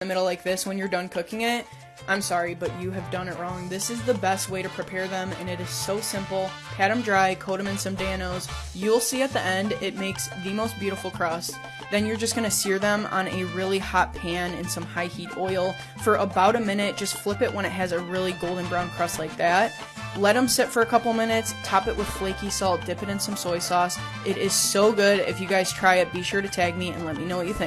the middle like this when you're done cooking it, I'm sorry, but you have done it wrong. This is the best way to prepare them, and it is so simple. Pat them dry, coat them in some Dan-O's. You'll see at the end, it makes the most beautiful crust. Then you're just gonna sear them on a really hot pan in some high heat oil for about a minute. Just flip it when it has a really golden brown crust like that. Let them sit for a couple minutes, top it with flaky salt, dip it in some soy sauce. It is so good. If you guys try it, be sure to tag me and let me know what you think.